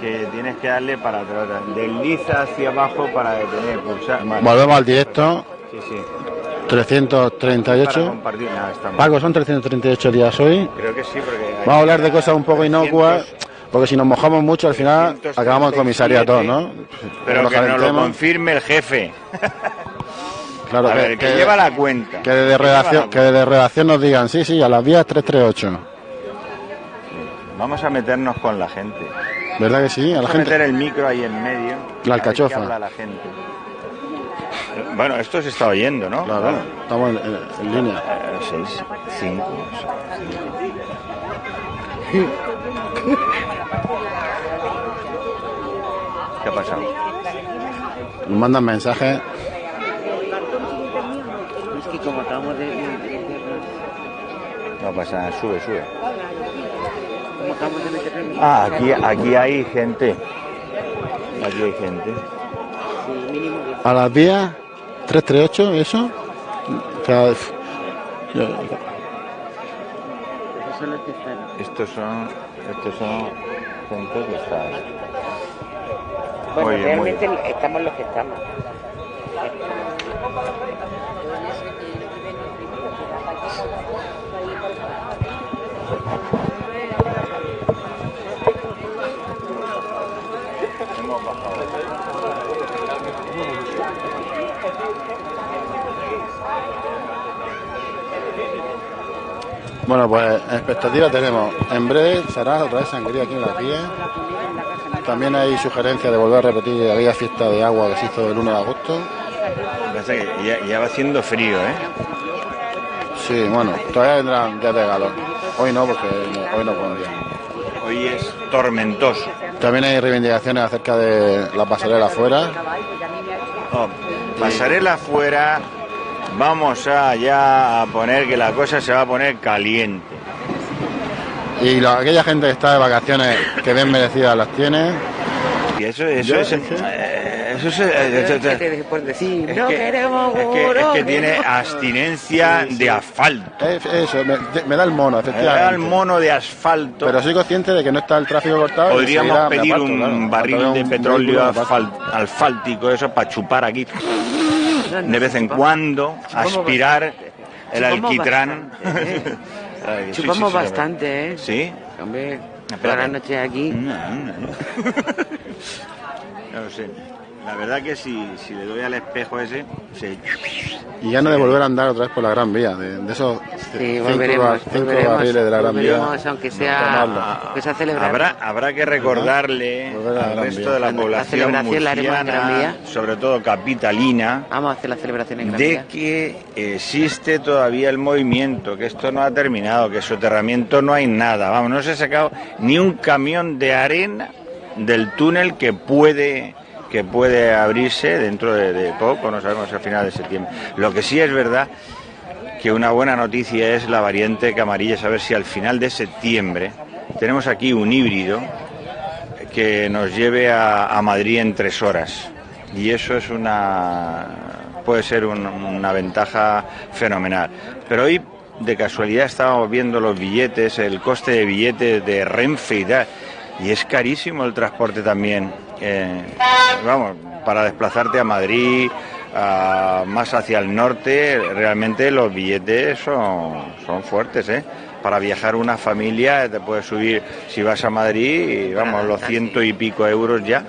que tienes que darle para atrás. Desliza hacia abajo para detener, pulsar. Vale. Volvemos al directo. Sí, sí. Para 338. compartir, nada, estamos. Paco, son 338 días hoy. Creo que sí, porque. Vamos a hablar de cosas un poco inocuas, porque si nos mojamos mucho al final 337, acabamos en comisariato, ¿no? Pero Nos que nos lo confirme el jefe. Claro, a que, ver, que, que- lleva la cuenta. que desde redacción, que desde redacción nos digan, sí, sí, a las vías 338. Vamos a meternos con la gente. ¿Verdad que sí? A la a gente. meter el micro ahí en medio. La a ver qué alcachofa. habla la gente. Bueno, esto se está oyendo, ¿no? Claro, estamos en, en- en línea. Eh, seis, cinco. ¿Qué ha pasado? Nos mandan mensajes. Es que como acabamos de, No pasa nada, sube, sube. Ah, aquí, aquí hay gente. Aquí hay gente. A las vías 338, ¿eso? Estos son, estos son gente que está. Bueno, Muy bien, muy realmente estamos los que estamos. Bueno, pues expectativa tenemos. En breve será otra vez sangría aquí en las vías. También hay sugerencias de volver a repetir aquella fiesta de agua que se hizo el 1 de agosto. Pasa que ya, ya va haciendo frío, ¿eh? Sí, bueno, todavía vendrán días de calor. Hoy no, porque hoy no día. Hoy es tormentoso. También hay reivindicaciones acerca de la pasarela afuera. Oh, pasarela afuera, vamos a ya a poner que la cosa se va a poner caliente. Y la- aquella gente que está de vacaciones, que bien merecidas las tiene. Y eso, eso es, no que, queremos es que- es que tiene abstinencia Sí, sí. de asfalto. Es- Eso, me, me da el mono, Me da el mono de asfalto. Pero soy consciente de que no está el tráfico cortado. Podríamos pedir aparto, un claro. barril de un petróleo alfáltico, eso para chupar aquí de vez en cuando, aspirar el alquitrán. Chupamos bastante, ¿eh? ¿Sí? Hombre, toda la noche aquí. No, no, no. No lo sé. La verdad que si, si le doy al espejo ese, se... Y ya no de volver a andar otra vez por la Gran Vía, de, de esos Sí, cinco, volveremos, bar- cinco volveremos, barriles de la Gran Vía. aunque sea, tomarlo. aunque sea celebrar. Habrá, habrá que recordarle al resto de la La población celebración la haremos en Gran murciana, Vía. sobre todo capitalina, Vamos a hacer la celebración en Gran de que existe todavía el movimiento, que esto no ha terminado, que soterramiento no hay nada. Vamos, no se ha sacado ni un camión de arena del túnel que puede que puede abrirse dentro de, poco, no sabemos a final de septiembre. Lo que sí es verdad que una buena noticia es la variante Camarillas, a ver si al final de septiembre tenemos aquí un híbrido que nos lleve a, Madrid en tres horas. Y eso es una puede ser un- una ventaja fenomenal. Pero hoy de casualidad estábamos viendo los billetes, el coste de billetes de Renfe y tal, y es carísimo el transporte también. Eh, vamos, para desplazarte a Madrid, a- más hacia el norte, realmente los billetes son, son fuertes, ¿eh? Para viajar una familia te puedes subir, si vas a Madrid, vamos, los ciento y pico euros ya.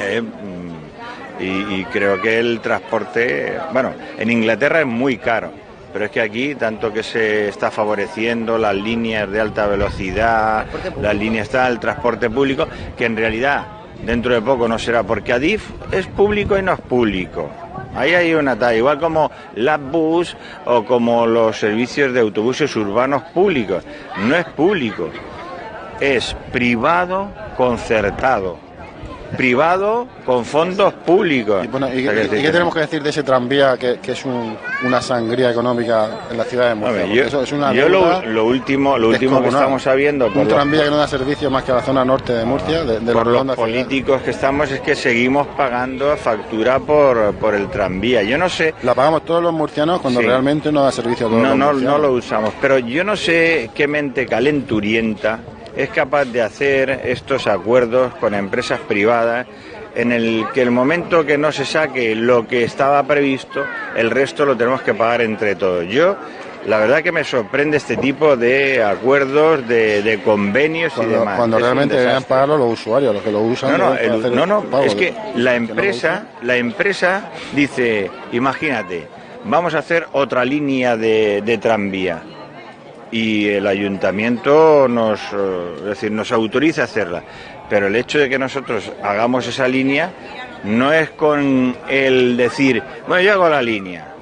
Eh, mm, y, y creo que el transporte, bueno, en Inglaterra es muy caro, pero es que aquí tanto que se está favoreciendo las líneas de alta velocidad, las líneas está el transporte público, que en realidad dentro de poco no será, porque Adif es público y no es público. Ahí hay una talla, igual como la bus o como los servicios de autobuses urbanos públicos. No es público, es privado concertado. Privado con fondos públicos. Y, bueno, ¿y, O sea, y- y que- qué tenemos que decir de ese tranvía que, que es un- una sangría económica en la ciudad de Murcia? Yo, eso es una yo lo, lo último, lo último que estamos sabiendo por Un los- tranvía que no da servicio más que a la zona norte de Murcia, de, por los ciudad. políticos que estamos es que seguimos pagando factura por, por el tranvía. Yo no sé, La pagamos todos los murcianos cuando Sí. realmente no da servicio a todos no, los no, murcianos. no lo usamos, pero yo no sé qué mente calenturienta es capaz de hacer estos acuerdos con empresas privadas en el que el momento que no se saque lo que estaba previsto, el resto lo tenemos que pagar entre todos. Yo la verdad que me sorprende este tipo de acuerdos, de, de convenios Cuando, y demás. cuando Es realmente deberían pagarlo los usuarios, los que lo usan. No, no, el- no, no, pago es que la que no lo empresa, la empresa dice, imagínate, vamos a hacer otra línea de, de tranvía y el ayuntamiento nos, eh, decir, nos autoriza a hacerla, pero el hecho de que nosotros hagamos esa línea no es con el decir, bueno, yo hago la línea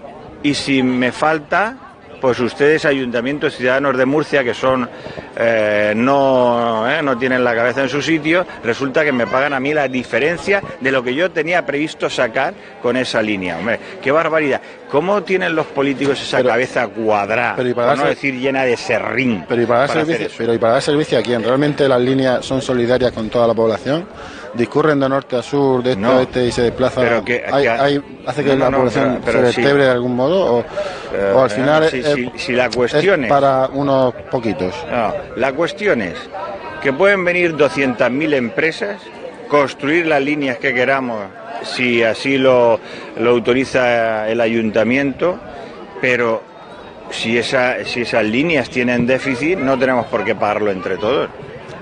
y si me falta, pues ustedes, ayuntamientos, ciudadanos de Murcia, que son eh, no, eh, no tienen la cabeza en su sitio, resulta que me pagan a mí la diferencia de lo que yo tenía previsto sacar con esa línea. Hombre, qué barbaridad. ¿Cómo tienen los políticos esa Pero- cabeza cuadrada? pero y para no decir llena de serrín. Pero y para dar hacer servicio, pero y para dar servicio a quién? ¿Realmente las líneas son solidarias con toda la población? ¿Discurren de norte a sur, de este No. a oeste y se desplazan? Pero que- ¿Hay- que- hay- ¿Hace que No, la no, población pero- pero se sí. vertebre de algún modo? ¿O, Eh, o al final eh, es, si- es- si- si la es cuestión es- para unos poquitos? No, la cuestión es que pueden venir 200.000 empresas, construir las líneas que queramos, si así lo, lo autoriza el ayuntamiento, pero si, esa, si esas líneas tienen déficit, no tenemos por qué pagarlo entre todos.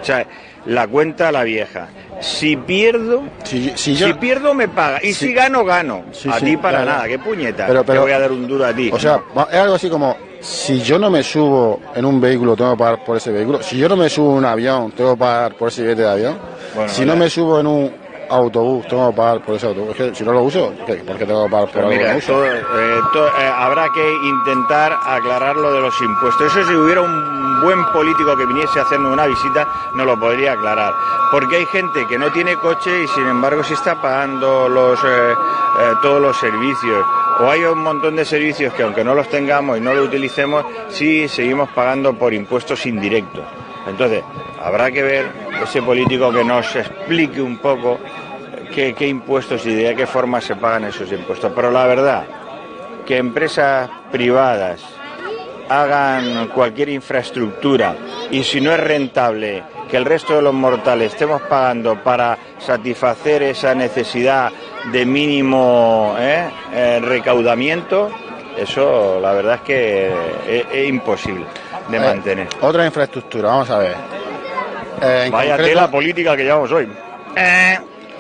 O sea, la cuenta la vieja. Si pierdo, Si, si si, yo, pierdo me paga. Y si gano, gano. A ti para claro. nada, qué puñeta. Pero- pero- Te voy a dar un duro a ti. o sea, es algo así como, si yo no me subo en un vehículo, tengo que pagar por ese vehículo. Si yo no me subo en un avión, tengo que pagar por ese billete de avión. Bueno, si no ya. me subo en un autobús, tengo que pagar por ese autobús. Es que si no lo uso, ¿qué? ¿por qué tengo que pagar por algo que mira, todo, eh, eh, habrá que intentar aclarar lo de los impuestos. Eso si hubiera un buen político que viniese a hacernos una visita, no lo podría aclarar. Porque hay gente que no tiene coche y sin embargo sí está pagando los, eh, todos los servicios. O hay un montón de servicios que aunque no los tengamos y no los utilicemos, sí seguimos pagando por impuestos indirectos. Entonces, habrá que ver ese político que nos explique un poco qué, impuestos y de qué forma se pagan esos impuestos. Pero la verdad, que empresas privadas hagan cualquier infraestructura y si no es rentable que el resto de los mortales estemos pagando para satisfacer esa necesidad de mínimo ¿eh? Eh, recaudamiento, eso la verdad es que es imposible de Eh, mantener. otra infraestructura, vamos a ver. Eh, en Vaya concreto- tela política que llevamos hoy. Eh.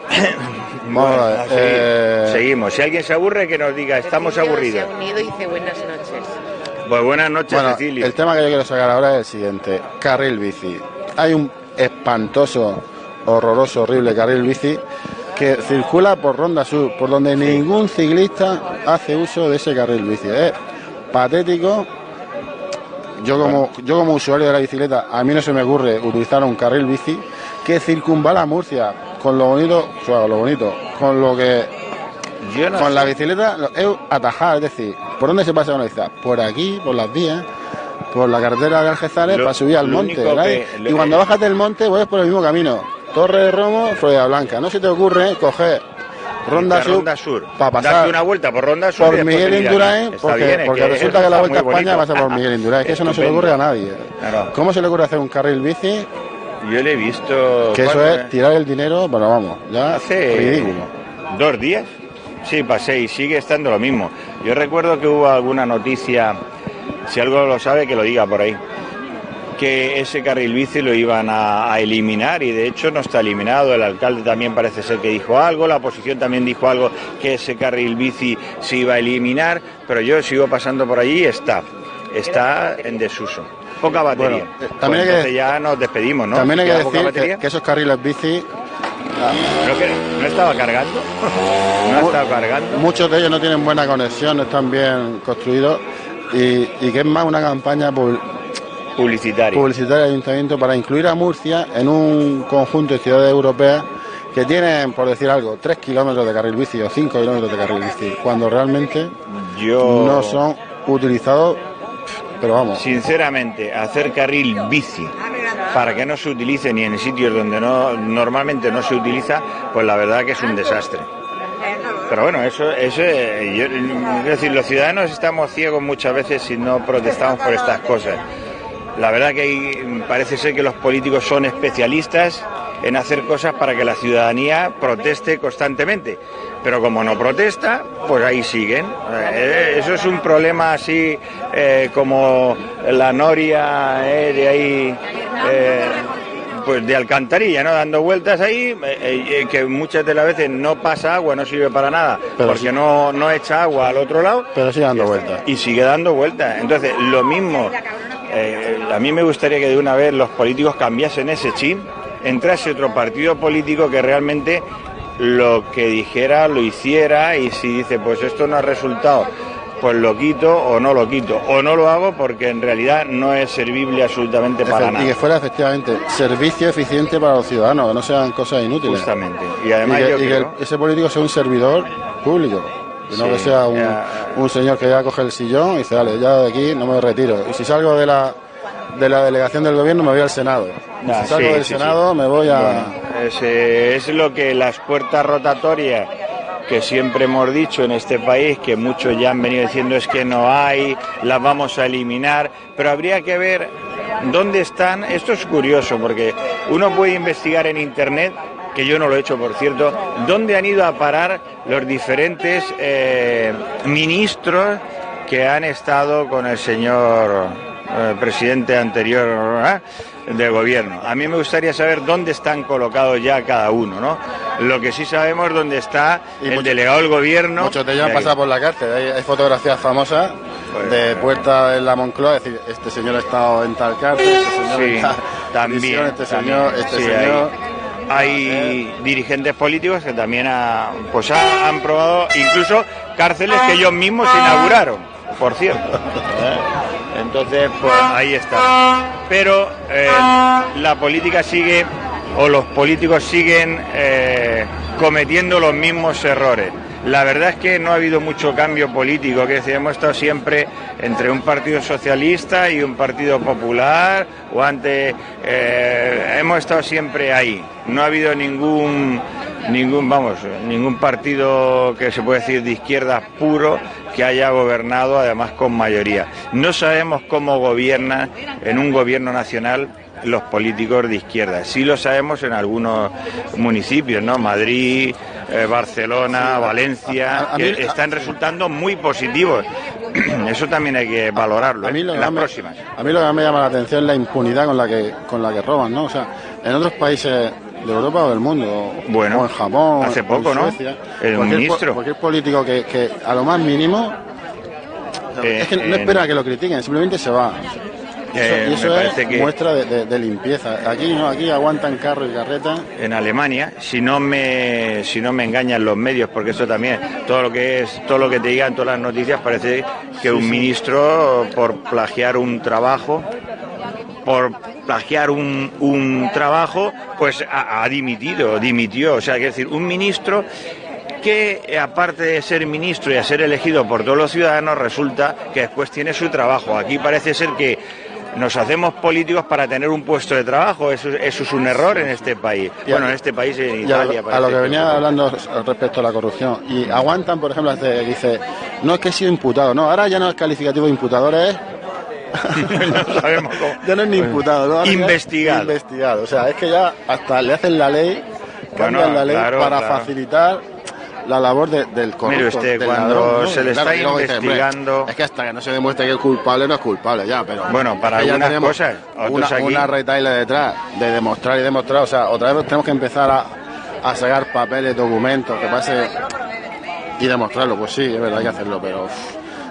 Vamos a ver, a seguir. eh, Seguimos. Si alguien se aburre, que nos diga, estamos aburridos. Se ha unido y dice buenas noches. Pues buenas noches, Bueno, Cecilio. el tema que yo quiero sacar ahora es el siguiente. Carril bici. Hay un espantoso, horroroso, horrible carril bici que circula por Ronda Sur, por donde ningún ciclista hace uso de ese carril bici. Es patético. Yo como, yo como usuario de la bicicleta, a mí no se me ocurre utilizar un carril bici que circunvala Murcia con lo bonito, o sea, lo bonito, con lo que Yo no con sé. la bicicleta es atajar, es decir, ¿por dónde se pasa con la bicicleta? Por aquí, por las vías, por la carretera de Algezales para subir al monte. y cuando bajas del monte, vuelves por el mismo camino. Torre de Romo, Florida Blanca. No se te ocurre coger Ronda Sur, Ronda Sur. para pasar Darte una vuelta por Ronda Sur. por Miguel. Indurain, porque, bien, porque que resulta que la Vuelta a España pasa por Miguel Indurain. Es que eso no se le ocurre a nadie. Claro. ¿Cómo se le ocurre hacer un carril bici? Yo le he visto. Que eso ¿cuándo, es eh? tirar el dinero, bueno, vamos, ya Hace ridículo. dos días. Sí, pasé y sigue estando lo mismo. Yo recuerdo que hubo alguna noticia, si algo lo sabe, que lo diga por ahí, que ese carril bici lo iban a, a eliminar y de hecho no está eliminado. El alcalde también parece ser que dijo algo, la oposición también dijo algo que ese carril bici se iba a eliminar, pero yo sigo pasando por allí y está, está en desuso. Poca batería. Bueno, eh, Pues también hay que- entonces ya nos despedimos, ¿no? También hay que ¿Queda poca decir que, que esos carriles bici Creo que no estaba. No cargando. Muchos de ellos no tienen buena conexión, no están bien construidos y, y que es más una campaña publicitaria del ayuntamiento para incluir a Murcia en un conjunto de ciudades europeas que tienen, por decir algo, 3 kilómetros de carril bici o 5 kilómetros de carril bici, cuando realmente Yo, no son utilizados, pero vamos, sinceramente, hacer carril bici para que no se utilice ni en sitios donde no normalmente no se utiliza, pues la verdad que es un desastre. Pero bueno, eso, eso yo- es decir, los ciudadanos estamos ciegos muchas veces si no protestamos por estas cosas. La verdad que hay- parece ser que los políticos son especialistas en hacer cosas para que la ciudadanía proteste constantemente. Pero como no protesta, pues ahí siguen. Eh, eso es un problema así eh, como la noria eh, de ahí, eh, pues de alcantarilla, ¿no? Dando vueltas ahí, eh, eh, que muchas de las veces no pasa agua, no sirve para nada, Pero porque sí. no, no echa agua al otro lado Pero sigue dando vueltas. y sigue dando vueltas. Entonces, lo mismo, eh, a mí me gustaría que de una vez los políticos cambiasen ese chip, entrase otro partido político que realmente lo que dijera lo hiciera y si dice, pues esto no ha resultado, pues lo quito o no lo quito, o no lo hago porque en realidad no es servible absolutamente para Efe- y que nada. fuera efectivamente servicio eficiente para los ciudadanos, que no sean cosas inútiles. Justamente. Y Y además que, yo y que ese político sea un servidor público. Que no Sí, que sea un, ya. un señor que ya coge el sillón y dice, vale, ya de aquí no me retiro. Y si salgo de la, de la delegación del gobierno me voy al Senado. Si salgo sí, del sí, Senado me voy a... Bueno, es, es lo que las puertas rotatorias que siempre hemos dicho en este país, que muchos ya han venido diciendo es que no hay, las vamos a eliminar, pero habría que ver dónde están. Esto es curioso porque uno puede investigar en Internet, que yo no lo he hecho por cierto, dónde han ido a parar los diferentes eh, ministros que han estado con el señor eh, presidente anterior ¿eh? del gobierno. A mí me gustaría saber dónde están colocados ya cada uno, ¿no? Lo que sí sabemos es dónde está Y el mucho- delegado del gobierno. Muchos de ellos han pasado por la cárcel. Hay, hay fotografías famosas Pues, de puerta en la Moncloa, es decir, este señor ha estado en tal cárcel, este señor Sí, en tal también. prisión, este también. señor, este Sí, señor. Hay dirigentes políticos que también ha- pues ha- han probado incluso cárceles que ellos mismos inauguraron, por cierto. ¿eh? Entonces, pues ahí está. Pero eh, la política sigue, o los políticos siguen eh, cometiendo los mismos errores. La verdad es que no ha habido mucho cambio político, que decir, hemos estado siempre entre un partido socialista y un partido popular, o antes eh, hemos estado siempre ahí. No ha habido ningún ningún vamos ningún partido que se puede decir de izquierda puro que haya gobernado además con mayoría. No sabemos cómo gobierna en un gobierno nacional los políticos de izquierda. Sí lo sabemos en algunos municipios, ¿no? Madrid, eh, Barcelona, Valencia, A- a que mí- a- están resultando muy positivos. Eso también hay que valorarlo A mí, lo en que las me, próximas. a mí lo que me llama la atención es la impunidad con la que con la que roban, ¿no? O sea, en otros países de Europa o del mundo, Bueno, o en Japón, hace en poco, ¿no? El cualquier ministro. cualquier político que, que a lo más mínimo Eh, es que no espera que lo critiquen, simplemente se va. Eh, y eso me es que- muestra de, de- de limpieza. Aquí no, aquí aguantan carro y carreta. en Alemania, si no me si no me engañan los medios, porque eso también todo lo que es todo lo que te digan todas las noticias parece que un ministro por plagiar un trabajo por plagiar un, un trabajo, pues ha, ha dimitido, dimitió. O sea, quiero decir, un ministro que, aparte de ser ministro y a ser elegido por todos los ciudadanos, resulta que después tiene su trabajo. Aquí parece ser que nos hacemos políticos para tener un puesto de trabajo. Eso, eso es un error en este país. Bueno, en este país, en Y a, Italia. lo- a lo que venía hablando respecto a la corrupción. Y aguantan, por ejemplo, dice, no es que he sido imputado, no, ahora ya no es calificativo de imputador, es no sabemos cómo. Ya no es ni imputado, ¿no? Investigado. Investigado. O sea, es que ya hasta le hacen la ley, cambian Bueno, la ley claro, para claro. facilitar la labor de- del corrupto. Mire usted, del cuando ladrón, ¿no? se le Claro, está dice, investigando- es que hasta que no se demuestre que es culpable, no es culpable ya, pero. Bueno, para es que algunas cosas, Una, aquí- una retaila detrás de demostrar y demostrar. O sea, otra vez tenemos que empezar a, a sacar papeles, documentos, que pase. Y demostrarlo, pues sí, es verdad, hay que hacerlo, pero.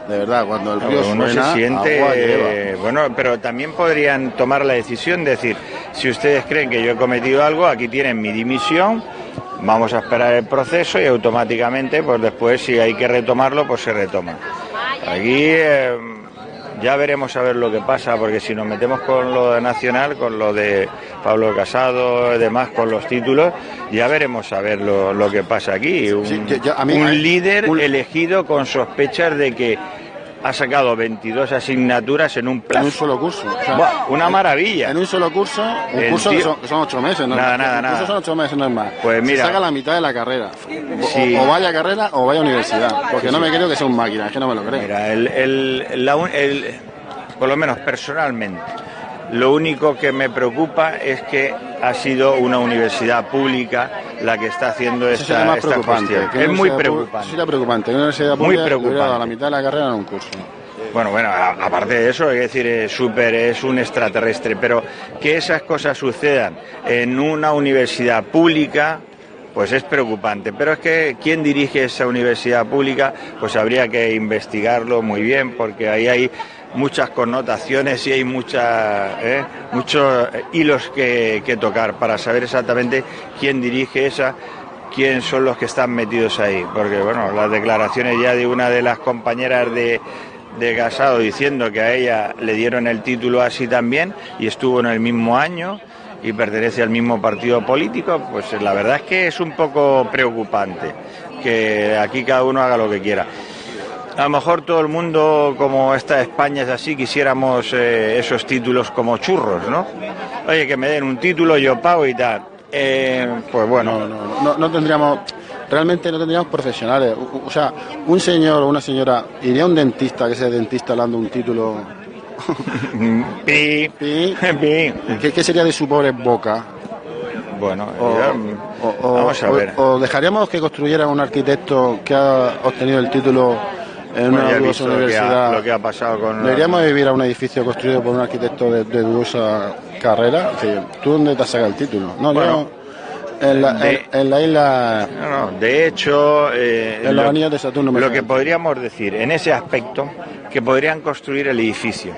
de verdad, cuando el río uno suena, se siente agua eh, bueno pero también podrían tomar la decisión de decir si ustedes creen que yo he cometido algo aquí tienen mi dimisión vamos a esperar el proceso y automáticamente pues después si hay que retomarlo pues se retoma. Aquí eh, ya veremos a ver lo que pasa porque si nos metemos con lo nacional con lo de Pablo Casado y demás con los títulos ya veremos a ver lo, lo que pasa aquí. Un, Sí, yo- yo- a mí- un a- líder un- elegido con sospechas de que ha sacado 22 asignaturas en un En plazo. un solo curso. o sea, Buah, una maravilla. En un solo curso, un El curso tío- que son, que son ocho meses, ¿no? Nada, Un nada, curso nada. son ocho meses, no es más. Pues Se mira. saca la mitad de la carrera. O- Sí. O, vaya carrera o vaya universidad. Porque no me creo que sea un máquina, es que no me lo creo. Mira, el, el- la un- el- por lo menos personalmente, Lo único que me preocupa es que ha sido una universidad pública la que está haciendo Eso esta, esta cuestión. que Es muy preocupante. Sería preocupante. Una universidad Muy pública preocupante. dado la mitad de la carrera en un curso. Bueno, bueno, a- aparte de eso, es decir, es súper, es un extraterrestre, pero que esas cosas sucedan en una universidad pública, pues es preocupante. Pero es que quien dirige esa universidad pública, pues habría que investigarlo muy bien, porque ahí hay muchas connotaciones y hay ¿eh? muchos hilos que, que tocar para saber exactamente quién dirige esa quién son los que están metidos ahí. Porque, bueno, las declaraciones ya de una de las compañeras de, de Casado diciendo que a ella le dieron el título así también y estuvo en el mismo año y pertenece al mismo partido político, pues la verdad es que es un poco preocupante que aquí cada uno haga lo que quiera. A lo mejor todo el mundo, como esta España es así, quisiéramos eh, esos títulos como churros, ¿no? Oye, que me den un título, yo pago y tal. Eh, pues bueno, No, no, no, no tendríamos, realmente no tendríamos profesionales. O, o sea, un señor o una señora iría a un dentista, que sea dentista, dando un título. Pi, Pi. pi. ¿Qué, qué sería de su pobre boca? Bueno, O, ya, o- o- vamos a ver. o dejaríamos que construyera un arquitecto que ha obtenido el título en Bueno, una ya he dudosa visto lo que, ha, universidad. lo que ha pasado con... ¿Deberíamos vivir a un edificio construido por un arquitecto de, de dudosa carrera? Sí, ¿Tú dónde te has sacado el título? No, Bueno, yo en la, de- en- en la isla... No, no, de hecho, eh, En los anillos de Saturno me lo que podríamos decir en ese aspecto, que podrían construir el edificio.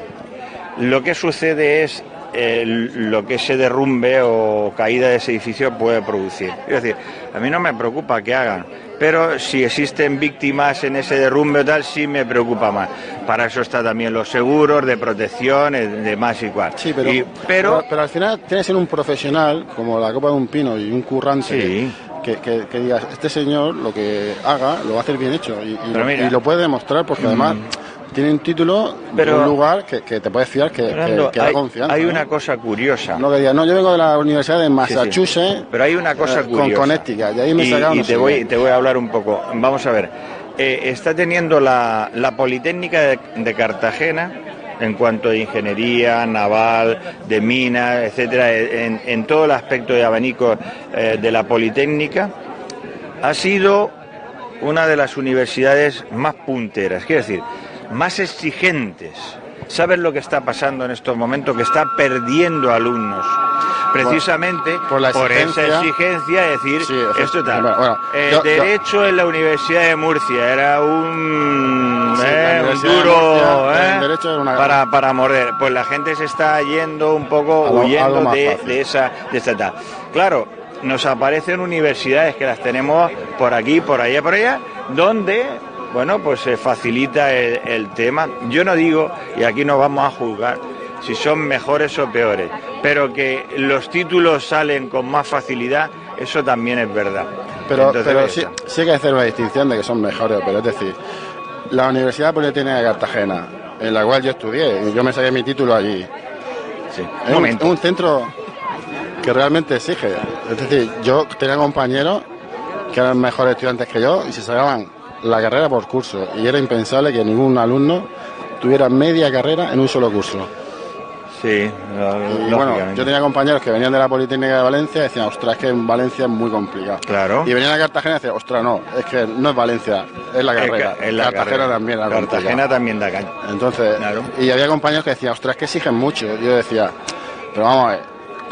Lo que sucede es eh, lo que ese derrumbe o caída de ese edificio puede producir. Es decir, a mí no me preocupa que hagan, pero si existen víctimas en ese derrumbe o tal, sí me preocupa más. Para eso está también los seguros de protección, de más y cual. Sí, pero, Y- pero pero, al final tiene que ser un profesional, como la copa de un pino y un currante, Sí. que, que, que digas, este señor lo que haga lo va a hacer bien hecho y, lo, mira. Mm. y lo puede demostrar porque además tiene un título Pero- de un lugar que, que te puedes fiar que, Fernando, que da hay, confianza. hay ¿no? una cosa curiosa. No que no, yo vengo de la Universidad de Sí, sí. Massachusetts, Pero hay una cosa eh, con curiosa. Connecticut, y ahí me y, y no te, voy, qué. te voy a hablar un poco. Vamos a ver. Eh, está teniendo la, la Politécnica de, de Cartagena, en cuanto a ingeniería naval, de minas, etcétera, en, en todo el aspecto de abanico eh, de la Politécnica, ha sido una de las universidades más punteras, quiero decir, más exigentes. ¿Sabes lo que está pasando en estos momentos? Que está perdiendo alumnos. Precisamente por la esa exigencia. decir, Sí, esto tal. bueno, bueno, Eh, yo- yo- derecho en la Universidad de Murcia era un, Sí, eh, un de duro Murcia, eh, el era una- para, para morder. Pues la gente se está yendo un poco Algo- huyendo de, de esa de esta tal. Claro, nos aparecen universidades que las tenemos por aquí, por allá, por allá, donde bueno, pues se facilita el, el tema. Yo no digo, y aquí no vamos a juzgar si son mejores o peores, pero que los títulos salen con más facilidad, eso también es verdad. Pero, Entonces, pero sí, sí hay que hacer una distinción de que son mejores, pero es decir, la Universidad Politécnica de Cartagena, en la cual yo estudié, y yo me saqué mi título allí, Sí. es Un un centro que realmente exige. Es decir, yo tenía compañeros que eran mejores estudiantes que yo y se sacaban la carrera por curso, y era impensable que ningún alumno tuviera media carrera en un solo curso. Sí, Y bueno, yo tenía compañeros que venían de la Politécnica de Valencia y decían, ostras, es que en Valencia es muy complicado. Claro. Y venían a Cartagena y decían, ostras, no, es que no es Valencia, es la Es carrera. ca- es la Cartagena carrera. también Cartagena también da caña. Entonces, Claro. y había compañeros que decían, ostras, es que exigen mucho. Yo decía, pero vamos a ver,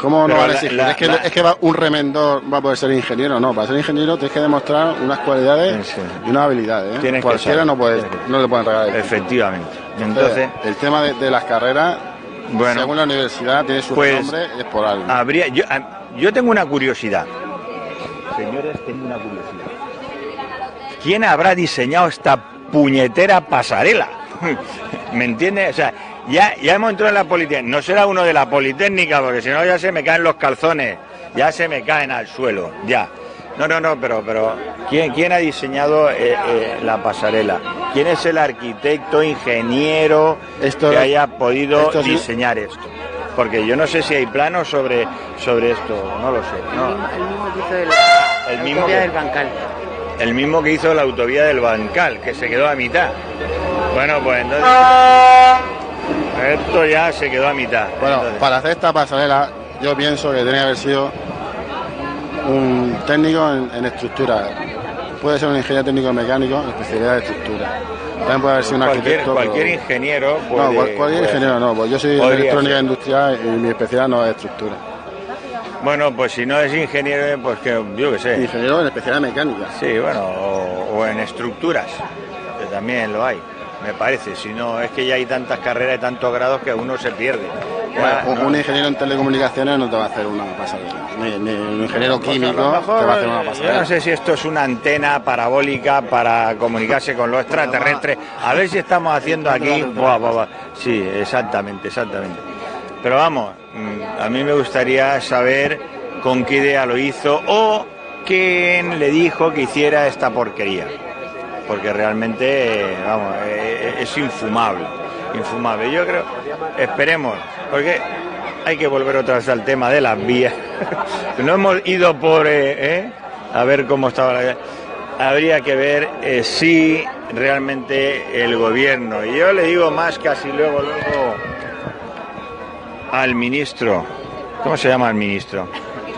¿cómo no van a la- es, que, la- es que va, un remendor va a poder ser ingeniero, no. Para ser ingeniero tienes que demostrar unas cualidades Sí, sí. y unas habilidades. ¿eh? Tienes Cualquiera no, puede, no le pueden regalar. Efectivamente. Entonces, el tema de, de las carreras, Bueno. según la universidad, tiene su Pues, nombre es por algo. habría yo, a- yo tengo una curiosidad. Señores, tengo una curiosidad. ¿Quién habrá diseñado esta puñetera pasarela? ¿Me entiendes? O sea, ya, ya hemos entrado en la Politécnica. No será uno de la Politécnica, porque si no ya se me caen los calzones. Ya se me caen al suelo. Ya. No, no, no, pero, pero ¿quién, quién ha diseñado eh, eh, la pasarela? ¿Quién es el arquitecto, ingeniero Esto- que haya podido esto sí- diseñar esto? Porque yo no sé si hay planos sobre, sobre esto, no lo sé. no. El mismo que hizo el, El la mismo autovía que- del Bancal. El mismo que hizo la autovía del Bancal, que se quedó a mitad. Bueno, pues entonces. Esto ya se quedó a mitad. Bueno, Entonces, para hacer esta pasarela, yo pienso que tenía que haber sido un técnico en, en estructura. Puede ser un ingeniero técnico mecánico en especialidad de estructura. También puede haber sido un cualquier, arquitecto. cualquier pero- ingeniero puede, No, cual- cualquier puede- ingeniero no, pues yo soy de electrónica ser. industrial y mi especialidad no es estructura. Bueno, pues si no es ingeniero, pues que yo qué sé. Ingeniero en especialidad mecánica. Sí, bueno, o, o en estructuras, que también lo hay, me parece. Si no, es que ya hay tantas carreras y tantos grados que uno se pierde. Ya, Bueno, un, ¿no? un ingeniero en telecomunicaciones no te va a hacer una pasarela. Ni, ni un ingeniero Pues químico mejor, te va a hacer una eh, Yo no sé si esto es una antena parabólica para comunicarse con los extraterrestres. A ver si estamos haciendo aquí. Buah, buah, buah. Sí, exactamente, exactamente. Pero vamos, mm, a mí me gustaría saber con qué idea lo hizo o quién le dijo que hiciera esta porquería. Porque realmente, eh, vamos, eh, es infumable. Infumable. Yo creo, esperemos, porque hay que volver otra vez al tema de las vías. no hemos ido por eh, eh, a ver cómo estaba la habría que ver eh, si realmente el gobierno y yo le digo más casi luego luego al ministro cómo se llama el ministro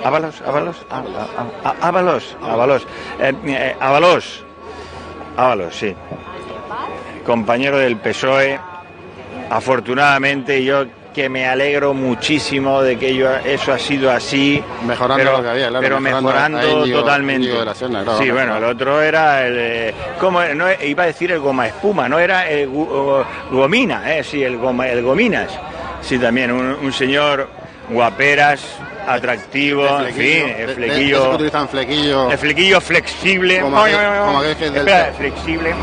Ábalos Ábalos Á- Á- Á- Ábalos Ábalos Eh, eh, Ábalos Ábalos sí. Compañero del PSOE afortunadamente yo que me alegro muchísimo de que ello- eso ha sido así Mejorando pero, lo que había, claro, pero mejorando. totalmente. La claro, sí claro, bueno el otro era el eh, ¿cómo no iba a decir el goma espuma no era el gomina eh sí el goma el gominas. Sí también un, un señor guaperas atractivo en fin el de- de flequillo utilizan flequillo, el flequillo flexible Como aquel- como aquel que del- Espera, flexible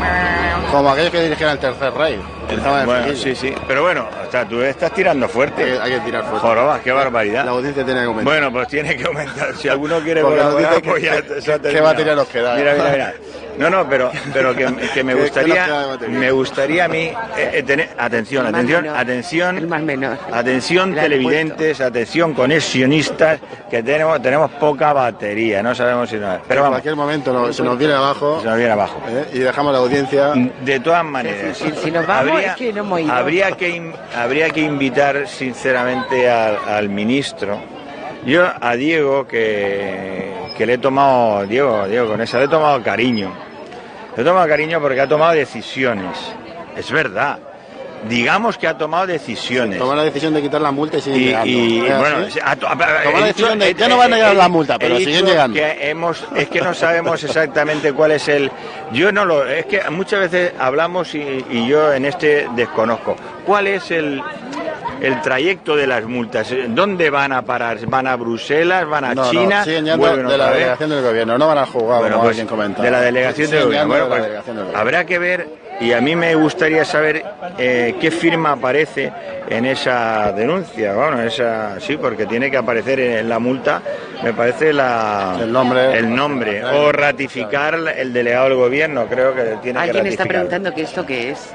como aquellos que dirigían el tercer rey. El bueno, sí, sí. Pero bueno, o sea, tú estás tirando fuerte. hay que tirar fuerte. Jorobas, qué barbaridad. La audiencia tiene que aumentar. Bueno, pues tiene que aumentar. Si alguno quiere colaborar, pues ya que- se ha que terminado. batería nos queda. Mira, mira, mira. No, no, pero, pero que, que me ¿Qué- qué gustaría, me gustaría a mí eh, eh, tener, atención, atención, menor. atención, El más menor. atención El televidentes, atención conexionistas, que tenemos, tenemos poca batería, no sabemos si no. en Pero vamos, cualquier momento no- se nos viene abajo se nos viene abajo. ¿eh? y dejamos la audiencia. De todas maneras, Si- si nos vamos, es que no hemos ido. habría que in- habría que invitar sinceramente al, al ministro. Yo a Diego que, que le he tomado Diego Diego con esa le he tomado cariño. Le he tomado cariño porque ha tomado decisiones. Es verdad. Digamos que ha tomado decisiones. Tomar la decisión de quitar la multa y Y, llegando. ya no van a llegar la multa, pero siguen llegando. que hemos, es que no sabemos exactamente cuál es el. Yo no lo. Es que muchas veces hablamos y, y yo en este desconozco. ¿Cuál es el, el trayecto de las multas? ¿Dónde van a parar? ¿Van a Bruselas? ¿Van a No, no, China? siguen yendo ¿Vuelven de la delegación del gobierno, no van al juzgado, Bueno, como pues, alguien comentaba. de la delegación del Siguen gobierno. Bueno, de la pues, delegación del gobierno. habrá que ver, y a mí me gustaría saber eh, qué firma aparece en esa denuncia. Bueno, esa sí, porque tiene que aparecer en la multa, me parece la, El nombre. el nombre, o ratificar el delegado del gobierno, creo que tiene que Alguien está ratificar. preguntando que esto qué es.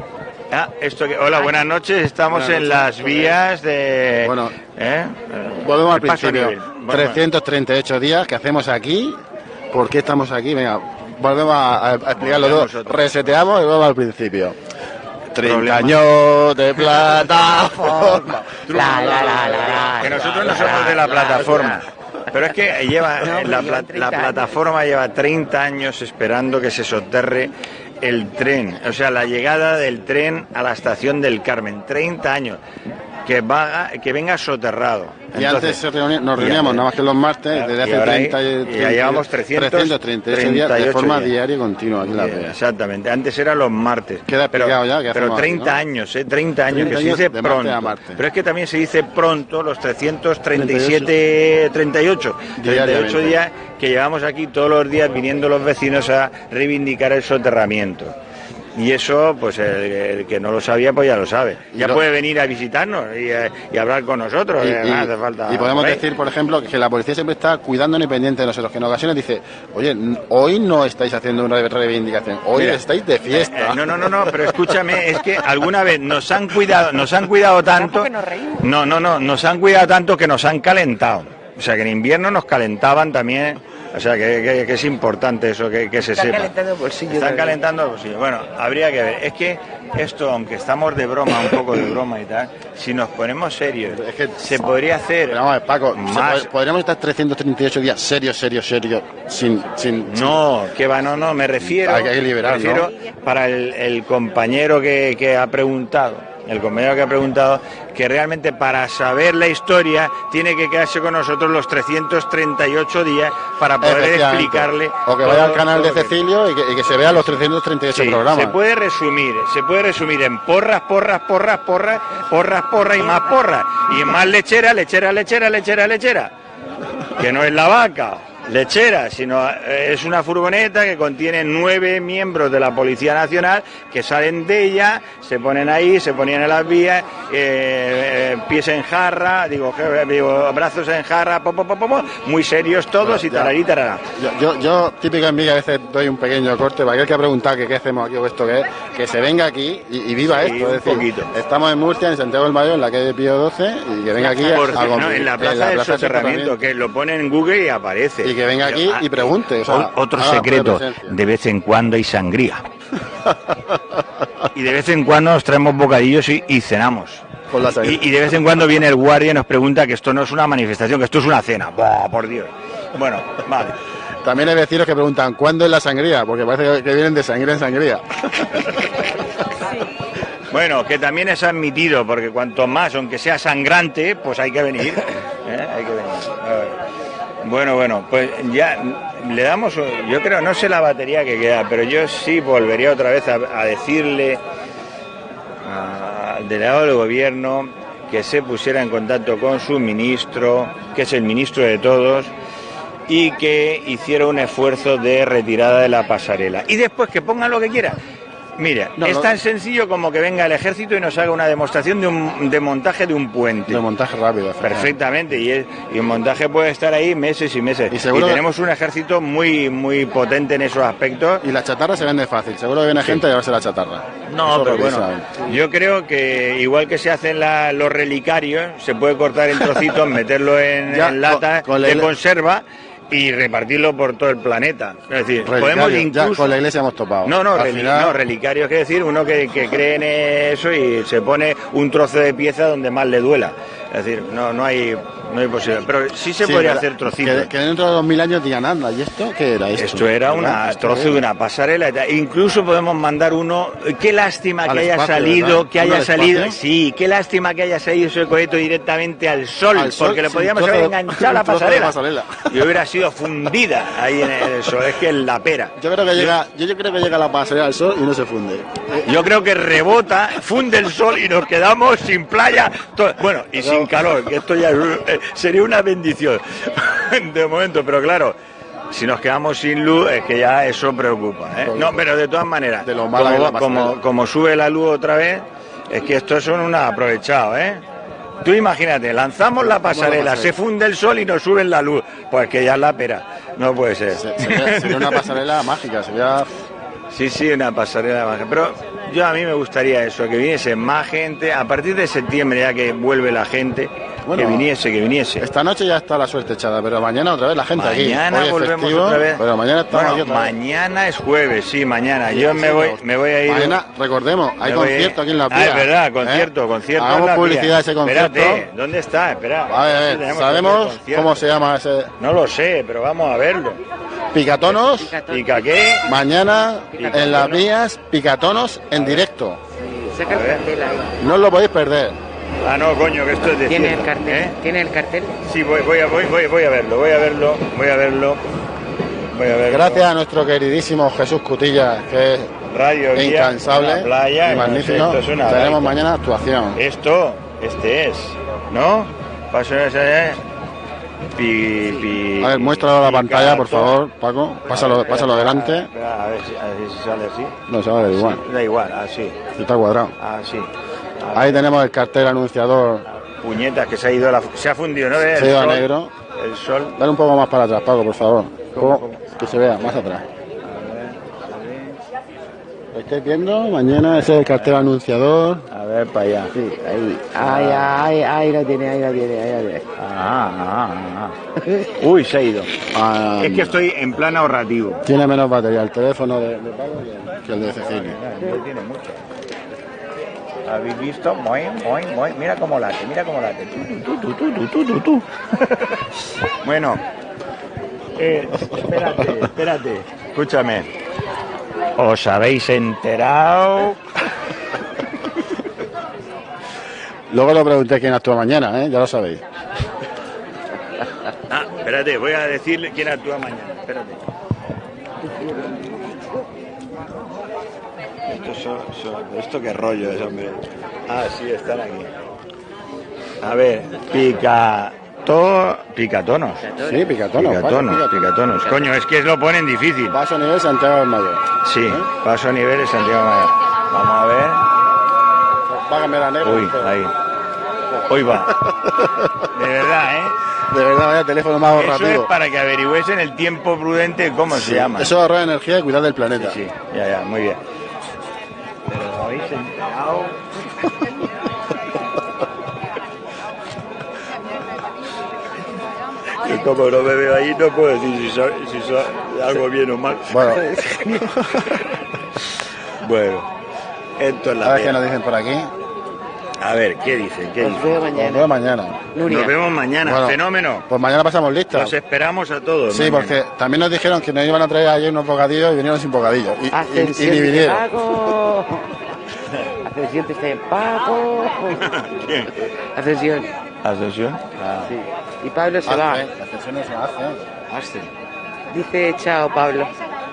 Ah, esto que, hola, buenas noches. Estamos Buenas en noches. las vías de. Bueno, ¿eh? Volvemos al principio. libre. Bueno, 338 días que hacemos aquí. ¿Por qué estamos aquí? Venga, volvemos a, a explicarlo todo. nosotros. Reseteamos y volvemos al principio. 30 Problema. años de plataforma. La, la, la, que nosotros no somos de la la, plataforma. Pero es que lleva No, la, llevan pla- 30 la plataforma lleva 30 años esperando que se soterre el tren, o sea, la llegada del tren a la estación del Carmen, 30 años, que va que venga soterrado. Y antes se nos reuníamos nada más que los martes, desde hace ahora 30 ahí- y ya llevamos 300, 338 días de 38 forma diaria y continua aquí la Vega. Exactamente, antes era los martes. Queda pero, ya que pero hacemos aquí, 30 ¿no? años, ¿eh? 30 años, 30 que se dice pronto. Pero es que también se dice pronto los 337, 38, 38 Diariamente. días que llevamos aquí todos los días viniendo los vecinos a reivindicar el soterramiento. Y eso, pues el, el que no lo sabía, pues ya lo sabe. Ya lo- puede venir a visitarnos y, eh, y hablar con nosotros. Y, eh, y- no hace falta. y podemos decir, por ejemplo, que la policía siempre está cuidándonos y pendiente de nosotros, que en ocasiones dice, oye, hoy no estáis haciendo una reivindicación, hoy Mira, estáis de fiesta. Eh, no, no, no, no, pero escúchame, es que alguna vez nos han cuidado, nos han cuidado tanto. No, no, no, nos han cuidado tanto que nos han calentado. O sea que en invierno nos calentaban también O sea, que, que- que es importante eso, que, que se Están sepa. calentando el bolsillo. Están calentando el bolsillo. Bueno, habría que ver. Es que esto, aunque estamos de broma, un poco de broma y tal, si nos ponemos serios, Es que- se podría hacer Pero vamos a ver, Paco, más... pod- podríamos estar 338 días serio, serio, serio, sin... sin No, que va, no, no, me refiero, Hay que liberar, me refiero para el, el compañero que, que ha preguntado, el compañero que ha preguntado, que realmente para saber la historia tiene que quedarse con nosotros los 338 días para poder explicarle. O que vaya al canal de que- Cecilio y que, y que se vea los 338 Sí, programas. se puede resumir, se puede resumir en porras, porras, porras, porras, porras, porras y más porras. Y más lechera, lechera, lechera, lechera, lechera. Que no es la vaca, lechera, sino eh, es una furgoneta que contiene nueve miembros de la Policía Nacional que salen de ella, se ponen ahí, se ponían en las vías, eh, eh, pies en jarra, digo, digo, brazos en jarra, po, po, po, po, po, muy serios todos y tararí, tarará. Yo, yo, yo, típico en mí, a veces doy un pequeño corte para aquel que ha preguntado que qué hacemos aquí o esto que es, que se venga aquí y, y viva Sí, esto. un Es decir, poquito. estamos en Murcia, en Santiago del Mayor, en la calle Pío 12, y que venga aquí a, Porque, a no, convivir. en la plaza del soterramiento, que lo pone en Google y aparece. Y que venga aquí Pero, y pregunte. O sea, Otro secreto, de vez en cuando hay sangría. y de vez en cuando nos traemos bocadillos y, y cenamos. Con la sangría. Y, y de vez en cuando viene el guardia y nos pregunta que esto no es una manifestación, que esto es una cena. ¡Buah, por Dios! Bueno, vale. También hay vecinos que preguntan, ¿cuándo es la sangría? Porque parece que vienen de sangría en sangría. Bueno, que también es admitido, porque cuanto más, aunque sea sangrante, pues hay que venir. ¿eh? Hay que venir. Bueno, bueno, pues ya le damos, yo creo, no sé la batería que queda, pero yo sí volvería otra vez a, a decirle al delegado del gobierno que se pusiera en contacto con su ministro, que es el ministro de todos, y que hiciera un esfuerzo de retirada de la pasarela. Y después que pongan lo que quiera. Mira, No, es no. tan sencillo como que venga el ejército y nos haga una demostración de un de montaje de un puente. De montaje rápido. Perfectamente, y, es- y el montaje puede estar ahí meses y meses. Y que- tenemos un ejército muy muy potente en esos aspectos. Y la chatarra se vende fácil. Seguro que viene gente a llevarse la chatarra. No, Eso pero bueno, saben. yo creo que igual que se hacen la- los relicarios, se puede cortar en trocitos, meterlo en, en con de conserva y repartirlo por todo el planeta. Es decir, podemos ya incluso... con la iglesia hemos topado. No, no, final- no, relicario es decir, uno que, que cree en eso y se pone un trozo de pieza donde más le duela. Es decir, no, no hay, no hay posibilidad. Pero sí se Sí, podría hacer trocitos. Que, que dentro de dos mil años digan, anda, ¿y esto qué era esto? Esto era Esto trozo de una pasarela. Incluso podemos mandar uno. Qué lástima Al que haya espacio, salido, ¿verdad? que ¿Uno haya al salido. espacio? Sí, qué lástima que haya salido ese coheto directamente al sol, Al sol, porque le podíamos un trozo haber enganchado la un pasarela. pasarela. Y hubiera sido fundida ahí en el sol. Es que es la pera. Yo creo que llega, yo, yo creo que llega la pasarela al sol y no se funde. Yo creo que rebota, funde el sol y nos quedamos sin playa, bueno, y sin calor, que esto ya eh, sería una bendición de momento, pero claro, si nos quedamos sin luz es que ya eso preocupa. ¿eh? No, pero de todas maneras, De lo es como, como, como sube la luz otra vez, es que estos son unos aprovechados, ¿eh? Tú imagínate, lanzamos la pasarela, se funde el sol y nos suben la luz, pues que ya es la pera, no puede ser. Se- Sería, sería una pasarela mágica, sería... Sí, sí, una pasarela baja. Pero yo a mí me gustaría eso, que viniese más gente, a partir de septiembre ya que vuelve la gente, Bueno, que viniese, que viniese. Esta noche ya está la suerte echada, pero mañana otra vez la gente aquí. Mañana Hoy es volvemos festivo, otra vez. Pero mañana estamos Bueno, aquí otra vez. mañana es jueves, sí, mañana. Sí, Yo sí, me voy, me voy a ir. Mañana, recordemos, hay concierto aquí en la Ah, Pía. es verdad, ¿eh? concierto, concierto. en Hagamos publicidad de ese concierto. Espérate, ¿dónde está? Espera. A ver, a Sí, ¿sabemos concierto. cómo se llama ese No lo sé, pero vamos a verlo. Picatonos? ¿Pica qué? Mañana Picatonos. en las vías Picatonos en directo. Saca el A ver. cartel ahí. No os lo podéis perder. Ah, no, coño, que esto es de ¿Tiene el cartel? ¿eh? ¿Tiene el cartel? Sí, voy, voy, a, voy, voy, voy a verlo, voy a verlo, voy a verlo. Voy a verlo. Gracias a nuestro queridísimo Jesús Cutilla, que es Radio Guía, incansable en la playa, y magnífico. esto es una Tenemos mañana actuación. Esto, este es, ¿no? Paso ese, pi, pi, A ver, muéstralo a la pantalla, por favor, Paco. Pásalo, pásalo espera, adelante. espera, a ver si, a ver si sale así. No se va a ver igual. Da igual, así, Está cuadrado. así. Ahí tenemos el cartel anunciador. Puñetas que se ha ido la, se ha fundido, ¿no? ves? Se ha ido a negro. El sol. Dale un poco más para atrás, Paco, por favor. ¿Cómo, poco- Que se vea más atrás. estáis viendo, mañana ese es el cartel anunciador. A ver, para allá. Sí, ahí. Ay, ay, ahí la tiene, ahí la tiene, ahí la tiene. Ah, ah, ah. Uy, se ha ido. Ah, Es que estoy en plan ahorrativo. Tiene menos batería el teléfono de, de Pablo que el- de Cecilia. No tiene mucho. ¿Habéis visto? Muy, muy, muy. Mira cómo late, mira cómo late. Tú, tú, tú, tú, tú, tú, tú. bueno. Eh, espérate, espérate. Escúchame. ¿Os habéis enterado? Luego lo pregunté quién actúa mañana, ¿eh? ya lo sabéis. Ah, espérate, voy a decirle quién actúa mañana. Espérate. Esto, qué rollo es, hombre. Ah, sí, están aquí. A ver, picato, picatonos. Sí, picatono. Picatonos, vale, picatonos. Coño, es que lo ponen difícil. Paso nivel Santiago del Mayor. Sí, paso a niveles Santiago Mayor. Vamos a ver. Va a cambiar a negro. Uy, ahí. Hoy va. De verdad, ¿eh? De verdad, vaya teléfono más Eso es ahorrativo. para que averigüesen el tiempo prudente cómo se llama. Eso ahorra energía y cuidar del planeta. Sí, ya, ya, muy bien. Habéis enterado. Y como no me veo ahí, no puedo decir si soy, si soy algo bien o mal. Bueno, Bueno, esto es a la ver qué nos dicen por aquí. A ver, ¿qué dicen? ¿Qué Nos mañana. vemos mañana. Nuria. Nos vemos mañana, Bueno, fenómeno. Pues mañana pasamos listas. Los esperamos a todos. Sí, mañana. porque también nos dijeron que nos iban a traer ayer unos bocadillos y vinieron sin bocadillos. Y, y- y Ascensión vinieron. Paco. ¿Quién? Ascensión. ¿Ascensión? Ah. Sí. Y Pablo se va. Ascensión no se hace. Dice chao, Pablo.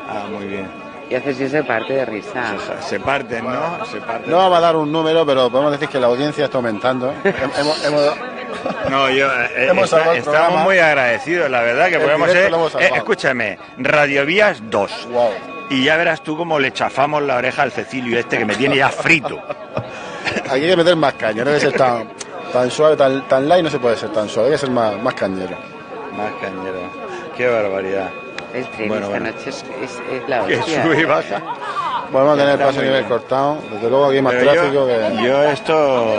Ah, muy bien. Y Ascensión se parte de risa. Se parten, ¿no? Se parten. No vamos a dar un número, pero podemos decir que la audiencia está aumentando. Hem- hemos- hemos- No, yo eh, está- muy agradecidos, la verdad, que El podemos ser. eh, escúchame, Radiovías 2. Wow. Y ya verás tú cómo le chafamos la oreja al Cecilio este que me tiene ya frito. Aquí hay que meter más caña, no debe ser tan, tan suave, tan, tan light, no se puede ser tan suave, hay que ser más, más cañero. Más cañero. Qué barbaridad. El tren Bueno, esta bueno. noche es, es, es la Que hostia. sube y baja. Podemos tener paso a nivel bien. cortado, desde luego aquí hay más Pero tráfico yo, que... yo esto,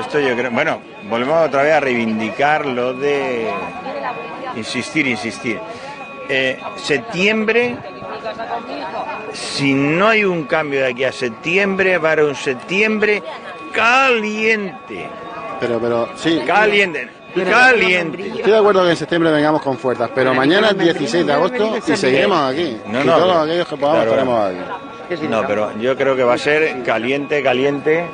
esto yo creo, bueno, volvemos otra vez a reivindicar lo de insistir, insistir. Eh, septiembre, si no hay un cambio de aquí a septiembre, va a haber un septiembre caliente, Pero, pero, sí, caliente, caliente. estoy de acuerdo que en septiembre vengamos con fuerzas, pero mañana es Nicolás 16 de agosto y seguiremos aquí. No, y no, todos pero- aquellos que podamos claro. estaremos aquí. No, pero yo creo que va a ser caliente, caliente,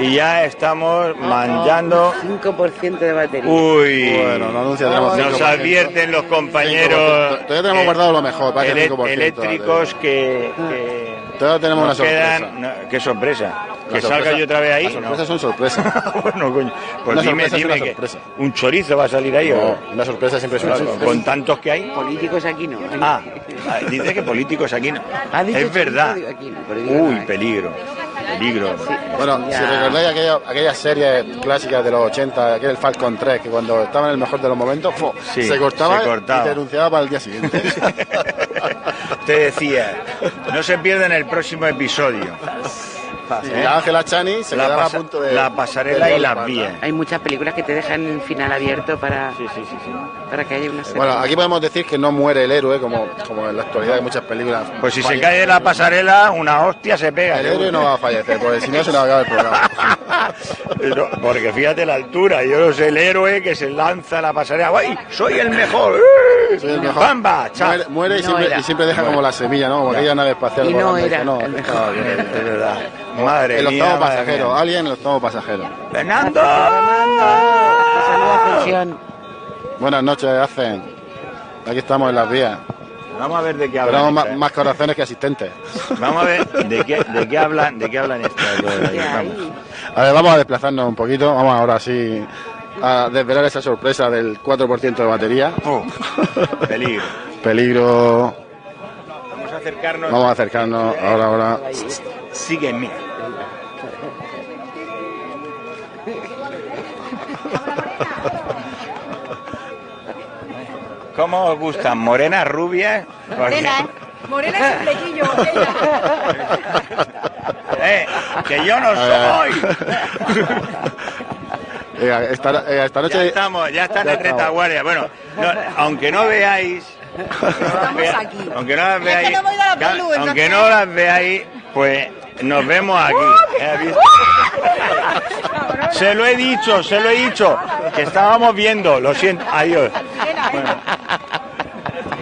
y ya estamos manchando. 5% de batería. Uy, Bueno, no anuncia, tenemos nos 5%. advierten los compañeros 5%. Todavía tenemos eh, guardado lo mejor, parece ele- 5%, eléctricos que, que Todavía tenemos nos una sorpresa. quedan- no, qué sorpresa, que La salga sorpresa- yo otra vez ahí. Las ¿no? sorpresas son sorpresas. bueno, coño, pues Una dime, sorpresa dime una que sorpresa. un chorizo va a salir ahí o No, una sorpresa siempre es una con, sorpresa. con tantos que hay. Políticos aquí no. Ah, ah, dice que políticos aquí no. Ha dicho Es verdad. aquí no, no Uy, hay. peligro, peligro. Bueno, Ya. si recordáis aquella, aquellas series clásicas de los 80, aquel Falcon 3, que cuando estaba en el mejor de los momentos, se, cortaba se cortaba. y te denunciaba para el día siguiente. Te decía, no se pierdan el próximo episodio. Y Ángela Chani se La quedaba a punto de... la pasarela de y las vías. Hay muchas películas que te dejan el final abierto para, Sí, sí, sí, sí. para que haya una serie. Bueno, aquí podemos decir que no muere el héroe, como, como en la actualidad de muchas películas. Pues si se cae de la pasarela, una hostia se pega. El héroe no va a fallecer, porque si no se le va a acabar el programa. Porque fíjate la altura, yo no sé, el héroe que se lanza a la pasarela, ¡ay! ¡Soy el mejor! Soy el mejor. ¡Bamba! Muere, muere y, No siempre, era. y siempre deja como la semilla, ¿no? Como aquella nave espacial. Y no era no, el mejor. Es verdad. Madre el mía, octavo madre pasajero, mía. alguien el octavo pasajero. ¡Fernando! Ascensión. Buenas noches, hacen. Aquí estamos en las vías. Vamos a ver de qué Tenemos hablan. más, estas. más corazones que asistentes. Vamos a ver de qué, de qué hablan, de qué hablan estas dos. A ver, vamos a desplazarnos un poquito. Vamos ahora sí a desvelar esa sorpresa del 4% de batería. Fu, peligro. Peligro. Vamos a acercarnos. Vamos a acercarnos ahora, ahora. Sígueme. ¿Cómo os gustan? ¿Morenas, rubias? Morena, ¿eh? Morena es un flequillo. Eh, que yo no soy. Eh, esta, eh, esta Ya noche. estamos, ya están Ya en estamos. retaguardia. Bueno, no, aunque no veáis, Estamos aquí. aunque no las veáis, no la pelu, aunque entonces- no las veáis, pues nos vemos aquí. Se lo he dicho, se lo he dicho, que estábamos viendo, lo siento, adiós. Bueno,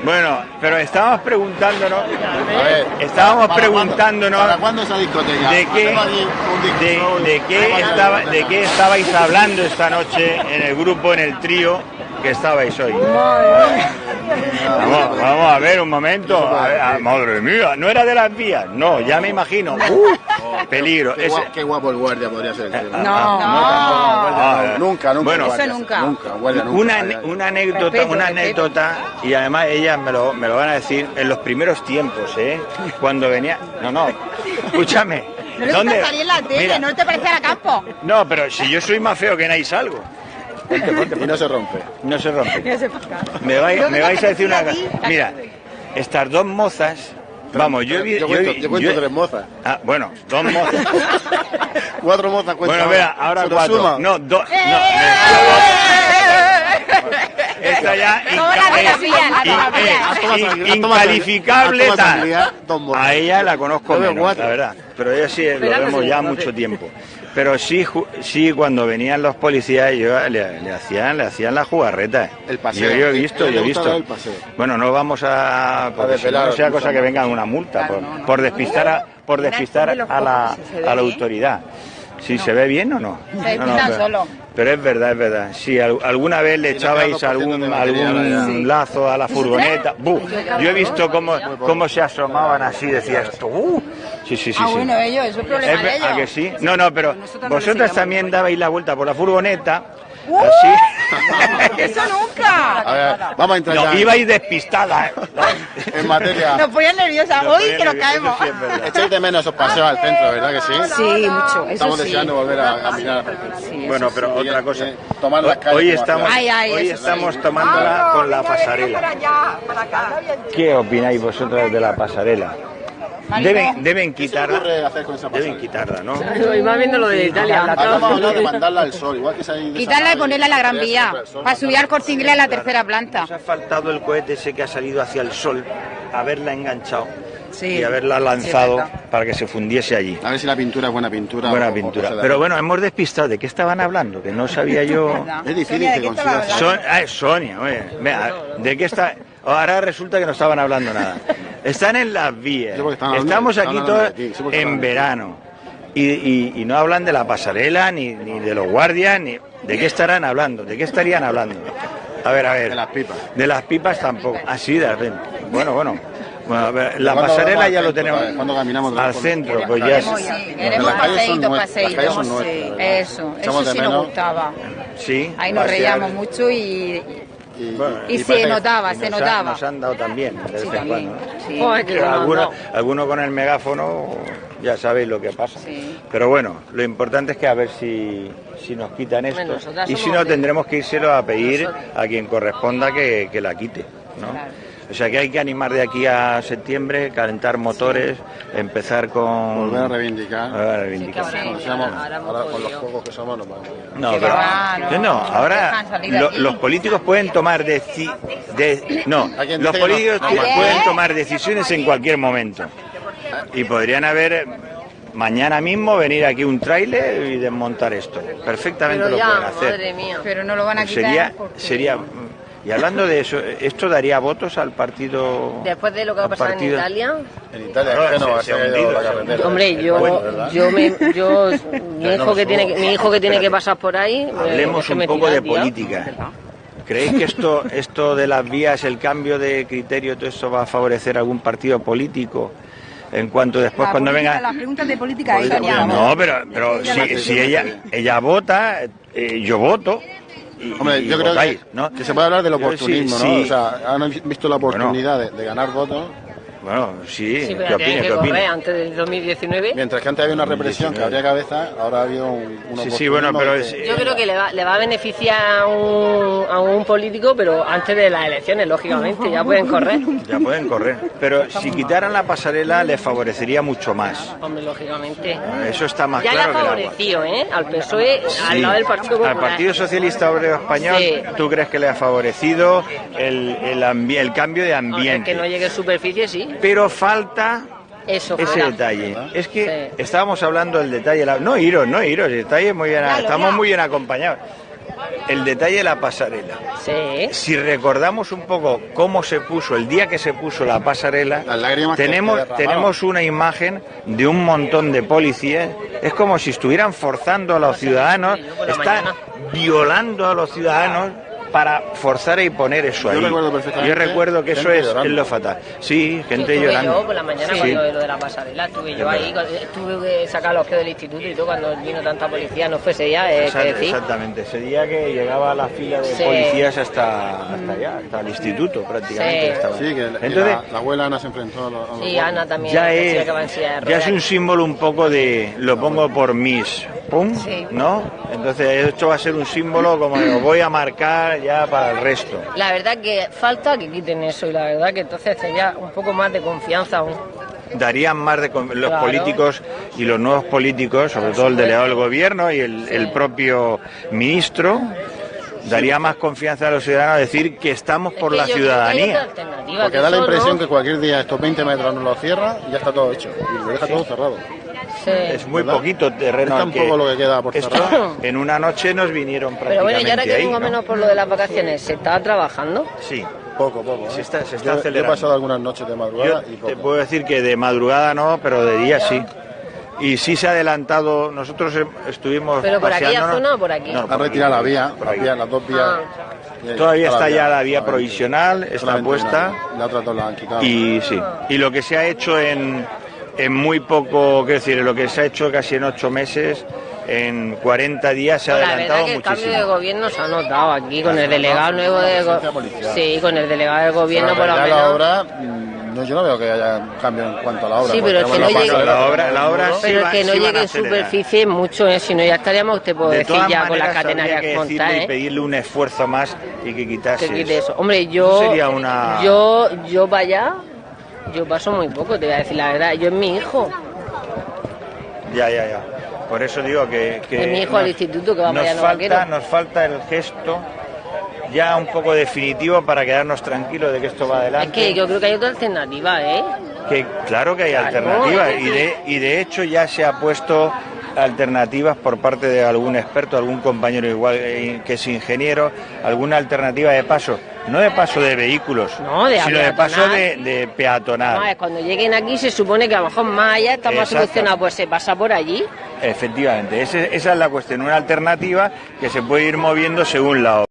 Bueno, pero estábamos preguntándonos, A ver, estábamos ¿para preguntándonos cuándo- ¿Para cuándo esa discoteca? de qué, de qué estaba, de qué estabais hablando esta noche en el grupo, en el trío que estabais hoy. Vamos, vamos a ver un momento. A ver, ah, madre mía, no era de las vías. No, ya me imagino. Uh, peligro. Qué, Ese- gua- qué guapo el guardia podría ser. el tío. No, Ah, No, nunca, nunca. Bueno, guardia, Eso nunca. Nunca, guardia, nunca. una, una anécdota, Respeto, una respeto. anécdota, y además ellas me lo, me lo van a decir en los primeros tiempos, ¿eh? Cuando venía. No, no, escúchame. No en la tele, Mira, no te parece a la campo. no, pero si yo soy más feo que nadie salgo. Ponte, ponte, Y no se rompe. No se rompe. Me vais, me vais a decir una cosa. Mira, estas dos mozas. Vamos, yo he Yo yo cuento, yo cuento tres mozas. Ah, bueno, dos mozas. Cuatro mozas cuentan. Bueno, vea, ahora ¿Se lo cuatro. suma? No, dos. ¡Eh! No, ya. Eh, incalificable tal. A ella la conozco menos, cuatro. la verdad. Pero ella sí lo Espera que vemos ya mucho tiempo. Pero sí, ju- sí, cuando venían los policías, yo le, le hacían, le hacían la jugarreta. El paseo. Yo, yo he visto, yo he visto. el paseo. Bueno, no vamos a, porque si no, desvelar no sea cosa que venga una multa por, por despistar a, por despistar a la, a la bien. Autoridad. Si se ve bien o no. Se No, no, pero- solo. Pero es verdad, es verdad. Si al- alguna vez le echabais 2% de algún, algún lazo a la furgoneta, ¡bu! yo he visto cómo, cómo se asomaban así, decías esto, ¡uh! Sí, sí, sí. Ah, sí. bueno, ellos, eso es problema Es de ellos. ¿a que sí? No, no, pero no vosotras también dabais la vuelta por la furgoneta, ¡Uh! así. ¡Eso nunca! A ver, vamos a entrar No, ya ibais despistada. en materia. Nos ponían nerviosas. Nos Hoy que nos caemos. sí, es verdad. Echáis de menos esos paseos al centro, ¿verdad que sí? Sí, mucho. Eso Estamos sí. deseando volver a, a mirar. Bueno, pero Sí, otra eh, cosa. eh, tomar las calles Hoy estamos, Ay, ay, hoy estamos tomándola con la pasarela. ¿Qué opináis vosotras de la pasarela? Deben, deben ¿Qué se quitarla. ocurre hacer con esa Deben quitarla, ¿no? Y más viendo lo de Italia. De mandarla al sol, igual que se Quitarla y ponerla en la Gran Vía. Para subir al corte inglés a la tercera planta. Nos ha faltado el cohete ese que ha salido hacia el sol, haberla enganchado Sí. y haberla lanzado para que se fundiese allí. A ver si la pintura es buena pintura. Buena o- o pintura. de- Pero bueno, hemos despistado. ¿De qué estaban hablando? Que no sabía yo. Es difícil Sonia, que ¿de qué estaba consigas. Son, ah, es Sonia, oye. Vea, ¿de qué está? Ahora resulta que no estaban hablando nada. Están en las vías. Sí, Estamos aquí todos de sí, en de verano. Y, y- y no hablan de la pasarela, ni, ni de los guardias, ni. ¿De qué estarán hablando? ¿De qué estarían hablando? A ver, a ver. De las pipas. De las pipas tampoco. Así de repente. Bueno, bueno. Bueno, a ver, la ¿Cuándo pasarela ya lo tenemos. ¿Cuándo caminamos otra al centro, pues ya. Sí, queremos paseitos, paseitos. ¿verdad? Eso, eso de sí nos gustaba. Sí. Ahí nos reíamos mucho y, Y, Bueno, y se notaba, Y se nos ha- notaba. nos han dado también, de vez Sí, en también. cuando. ¿no? Sí. Joder, que Pero nos han alguno, con el megáfono, ya sabéis lo que pasa. Sí. Pero bueno, lo importante es que a ver si, si nos quitan esto. Bueno, y si no, de- tendremos que írselo a pedir Nosotros- a quien corresponda que, que la quite. ¿no? Claro. O sea que hay que animar de aquí a septiembre, calentar motores, empezar con... Volver a reivindicar. Volver a reivindicar. Sí, Sí, ahora ahora con los juegos que somos vamos. No, Que pero, va, no, no, no, no ahora lo- los políticos pueden tomar deci- de, no, los no. políticos quien- pueden tomar decisiones en cualquier momento y podrían haber eh, mañana mismo venir aquí un tráiler y desmontar esto. Perfectamente Pero lo pueden ya, hacer. madre mía. Pero no lo van a quitar. Sería, porque- sería y hablando de eso, esto daría votos al partido. Después de lo que va a al pasar en partido- Italia, En Italia, que no se- va se a ha ser hundido, la se ha carretera. hombre, yo, yo me, yo, mi no hijo que tiene, mi hijo que tiene que pasar por ahí, Hablemos un poco tira, de tío. política. ¿Creéis que esto, esto de las vías, el cambio de criterio, todo eso va a favorecer a algún partido político en cuanto después La cuando política- venga... Las preguntas de política Política, estaríamos. No, pero, pero si, si ella, ella vota, eh, yo voto. Y, Hombre, y yo creo que, ¿no? que se puede hablar del sí, oportunismo, sí. ¿no? O sea, han visto la oportunidad de, de ganar votos Bueno, sí, Sí, ¿qué pero tiene opina? que ¿Qué correr opina? antes del 2019. Mientras que antes había una represión que 19. abría cabeza, ahora ha habido un, un Sí, sí, bueno, pero que- es- Yo creo que le va, le va a beneficiar a un, a un político, pero antes de las elecciones, lógicamente, ya pueden correr. Ya pueden correr. Pero si quitaran la pasarela, les favorecería mucho más. Hombre, lógicamente. Eso está más Ya le ha claro favorecido, ¿eh? Al PSOE, al lado del Partido Al Popular. Partido Socialista Obrero Español, Sí. ¿tú crees que le ha favorecido el, el, ambi- el cambio de Aunque ambiente? que no llegue a superficie, sí. Pero falta Eso ese fuera. detalle. Es que Sí. estábamos hablando del detalle. la- No iros, no iros, el detalle muy bien, Claro, estamos ya. muy bien acompañados. El detalle de la pasarela. Sí. Si recordamos un poco cómo se puso, el día que se puso la pasarela, tenemos, tenemos una imagen de un montón de policías. Es como si estuvieran forzando a los ciudadanos, están violando a los ciudadanos para forzar y poner eso Yo ahí. recuerdo perfectamente Yo recuerdo que eso es, es lo fatal. Sí, gente estuve llorando. yo por la mañana Sí. cuando lo de la pasarela, estuve yo ahí, tuve que sacar los que del instituto y todo, cuando vino tanta policía, no fuese ya, eh, Exact- que decir. Exactamente, ese día que llegaba la fila de Sí. policías hasta, hasta allá, hasta el instituto prácticamente. Sí. estaba. Sí, que la- Entonces, la, la abuela Ana se enfrentó a los, Sí. Ana también, ya es, ya es un símbolo un poco de lo pongo por mis, pum, Sí. ¿no? Entonces esto va a ser un símbolo como lo voy a marcar ya para el resto. La verdad que falta que quiten eso y la verdad que entonces sería un poco más de confianza aún. Darían más de los Claro. políticos y los nuevos políticos, sobre todo el delegado del gobierno y el, el propio ministro, daría más confianza a los ciudadanos a decir que estamos por Es la que ciudadanía. Porque que da la impresión ¿no? que cualquier día estos 20 metros no lo cierra y ya está todo hecho. Y lo deja todo cerrado. Sí. Es muy ¿Verdad? poquito terreno. Es tan poco lo que queda por esto, cerrar. en una noche nos vinieron Pero prácticamente bueno, y ahora que ¿no? menos por lo de las vacaciones, ¿se estaba trabajando? Sí. Poco, poco. ¿eh? Se está- se está Yo- yo, acelerando. he pasado algunas noches de Yo madrugada y te poco. puedo decir que de madrugada no, pero de día sí. Y sí se ha adelantado, nosotros em- estuvimos ¿Pero por aquella paseándonos- zona o por aquí? No, Han retirado la vía, por la aquí. vía, las dos vías. Ah. Ahí Todavía está ya la vía provisional, está puesta. La otra dos la han quitado. Y sí, y lo que se ha hecho en, en muy poco, quiero decir, lo que se ha hecho casi en ocho meses, en 40 días se ha la verdad adelantado que el cambio de muchísimo. gobierno se ha notado aquí con el delegado nuevo de. Sí, con el delegado del gobierno por lo menos. la obra, mm, no, yo no veo que haya cambio en cuanto a la obra. Sí, pero que no llegue- La obra- la obra sí Pero va- que no llegue en superficie mucho, ¿eh? si no ya estaríamos, te puedo De decir ya con las catenarias que decirle montadas, y ¿eh? pedirle un esfuerzo más y que quitase que quite eso. Hombre, Eso yo, sería una- yo, yo para allá, yo paso muy poco, te voy a decir la verdad. Yo es mi hijo, Ya, ya, ya. Por eso digo que... que Es mi hijo al instituto que va nos falta, vaquero. nos falta el gesto ya un poco definitivo para quedarnos tranquilos de que esto va es adelante. que yo creo que hay otra alternativa, ¿eh? Que claro que hay Claro. alternativas y de, y de hecho ya se ha puesto alternativas por parte de algún experto, algún compañero igual eh, que es ingeniero, alguna alternativa de paso, no de paso de vehículos, No, de sino de paso de, de peatonal. A ver, cuando lleguen aquí se supone que a lo mejor más allá está más solucionado, pues se pasa por allí. Efectivamente, esa es la cuestión, una alternativa que se puede ir moviendo según la obra.